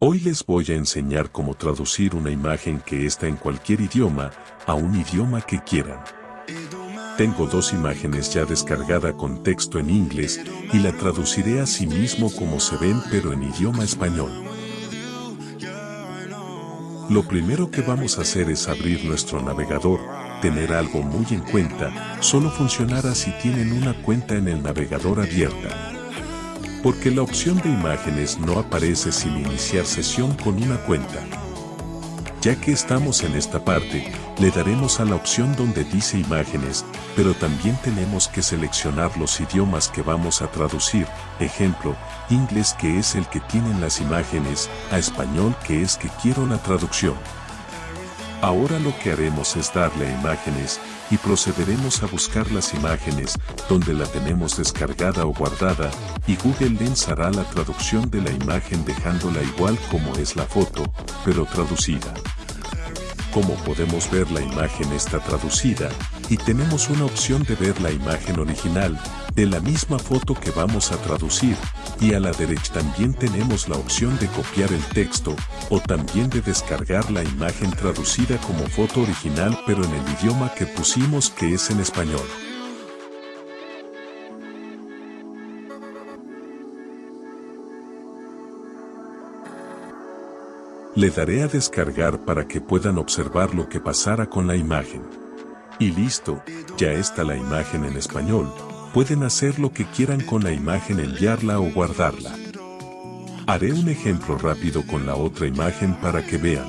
Hoy les voy a enseñar cómo traducir una imagen que está en cualquier idioma a un idioma que quieran. Tengo dos imágenes ya descargada con texto en inglés y la traduciré a sí mismo como se ven pero en idioma español. Lo primero que vamos a hacer es abrir nuestro navegador, tener algo muy en cuenta, solo funcionará si tienen una cuenta en el navegador abierta porque la opción de imágenes no aparece sin iniciar sesión con una cuenta. Ya que estamos en esta parte, le daremos a la opción donde dice imágenes, pero también tenemos que seleccionar los idiomas que vamos a traducir, ejemplo, inglés que es el que tienen las imágenes, a español que es que quiero la traducción. Ahora lo que haremos es darle imágenes y procederemos a buscar las imágenes donde la tenemos descargada o guardada y Google Lens hará la traducción de la imagen dejándola igual como es la foto, pero traducida. Como podemos ver la imagen está traducida y tenemos una opción de ver la imagen original de la misma foto que vamos a traducir y a la derecha también tenemos la opción de copiar el texto o también de descargar la imagen traducida como foto original pero en el idioma que pusimos que es en español. Le daré a descargar para que puedan observar lo que pasara con la imagen. Y listo, ya está la imagen en español, pueden hacer lo que quieran con la imagen enviarla o guardarla. Haré un ejemplo rápido con la otra imagen para que vean.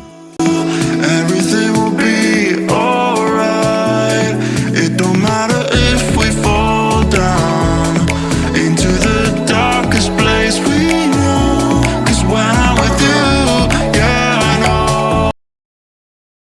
into the